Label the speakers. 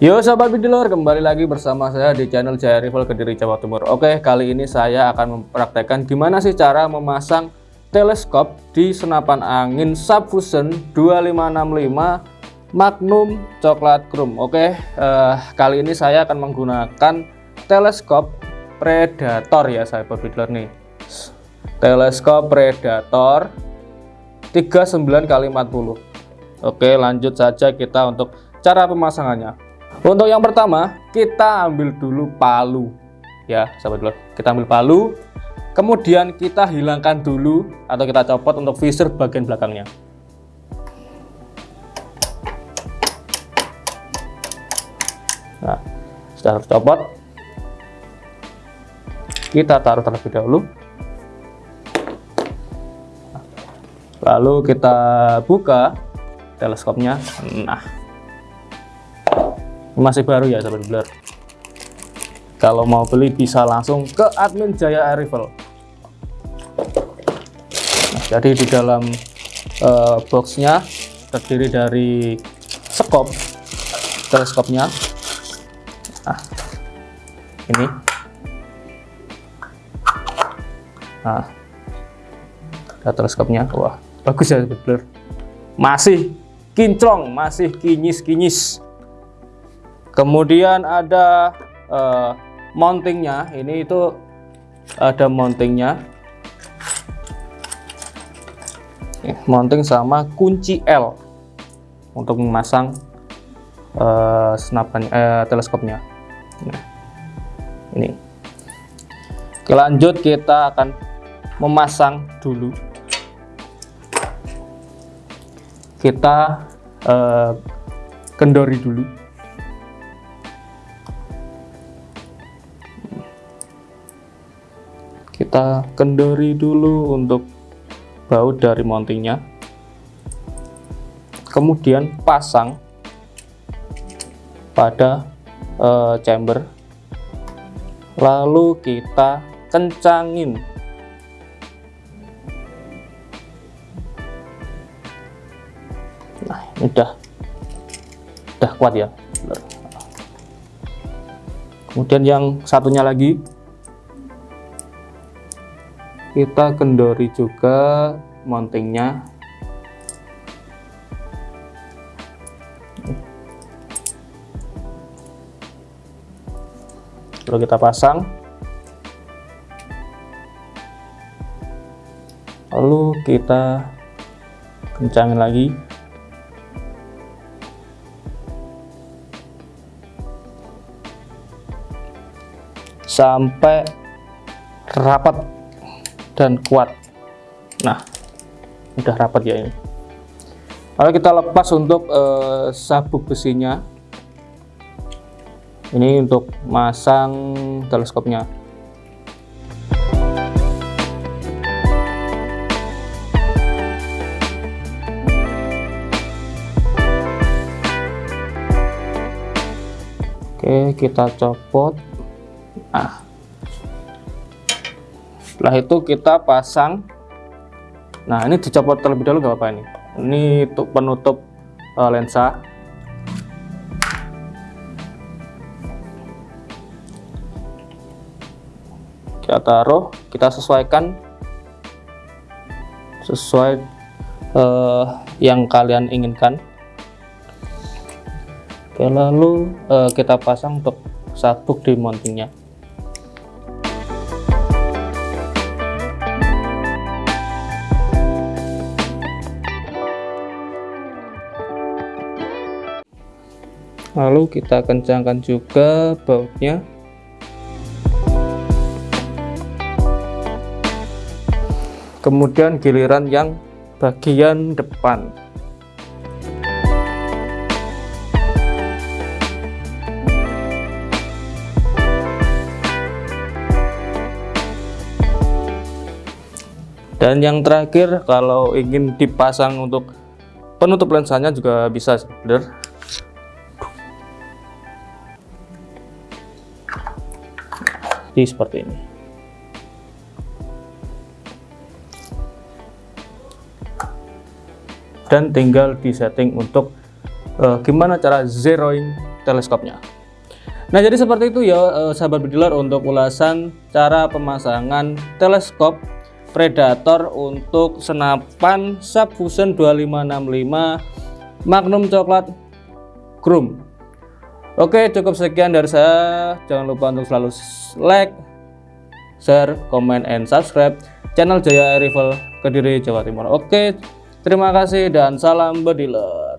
Speaker 1: Yo sahabat bidilor, kembali lagi bersama saya di channel Jaya Rival Kediri Jawa Timur. Oke, kali ini saya akan mempraktekkan gimana sih cara memasang teleskop di senapan angin Subfusion 2565 Magnum Coklat Chrome. Oke, eh, kali ini saya akan menggunakan teleskop Predator ya sahabat bidilor nih. Teleskop Predator 39 kali 40. Oke, lanjut saja kita untuk cara pemasangannya. Untuk yang pertama, kita ambil dulu palu. Ya, sahabat dulu. Kita ambil palu, kemudian kita hilangkan dulu atau kita copot untuk visor bagian belakangnya. Nah, setelah copot, kita taruh terlebih dahulu. Lalu kita buka teleskopnya. Nah, masih baru ya sahabat blur kalau mau beli bisa langsung ke admin Jaya Air Rifle nah, jadi di dalam uh, boxnya terdiri dari sekop teleskopnya. Nah ini. Nah ada teleskopnya. Wah bagus ya sahabat blur masih kinclong masih kinyis-kinyis kemudian ada uh, mountingnya. Ini itu ada mountingnya. Mounting sama kunci L untuk memasang uh, senapan uh, teleskopnya. Nah, ini. Oke, lanjut kita akan memasang dulu. Kita uh, kendori dulu kita kendori dulu untuk baut dari mountingnya kemudian pasang pada uh, chamber. Lalu kita kencangin. Nah ini udah udah kuat ya. Kemudian yang satunya lagi kita kendori juga mountingnya. Lalu kita pasang. Lalu kita kencangin lagi. Sampai rapat dan kuat. Nah udah rapat ya ini. Lalu kita lepas untuk uh, sabuk besinya. Ini untuk masang teleskopnya. Oke kita copot. Nah setelah itu kita pasang. Nah ini dicopot terlebih dahulu gak apa ini. Ini untuk penutup uh, lensa. Kita taruh kita sesuaikan. Sesuai uh, yang kalian inginkan. Oke, lalu uh, kita pasang untuk sabuk di mountingnya lalu kita kencangkan juga bautnya. Kemudian giliran yang bagian depan. Dan yang terakhir kalau ingin dipasang untuk penutup lensanya juga bisa sebenarnya jadi seperti ini. Dan tinggal di setting untuk uh, gimana cara zeroing teleskopnya. Nah jadi seperti itu ya eh, sahabat bediler untuk ulasan cara pemasangan teleskop predator untuk senapan subfusion 2565 magnum coklat chrome Oke cukup sekian dari saya. Jangan lupa untuk selalu like share comment and subscribe channel Jaya Rifle Kediri Jawa Timur. Oke terima kasih dan salam bediler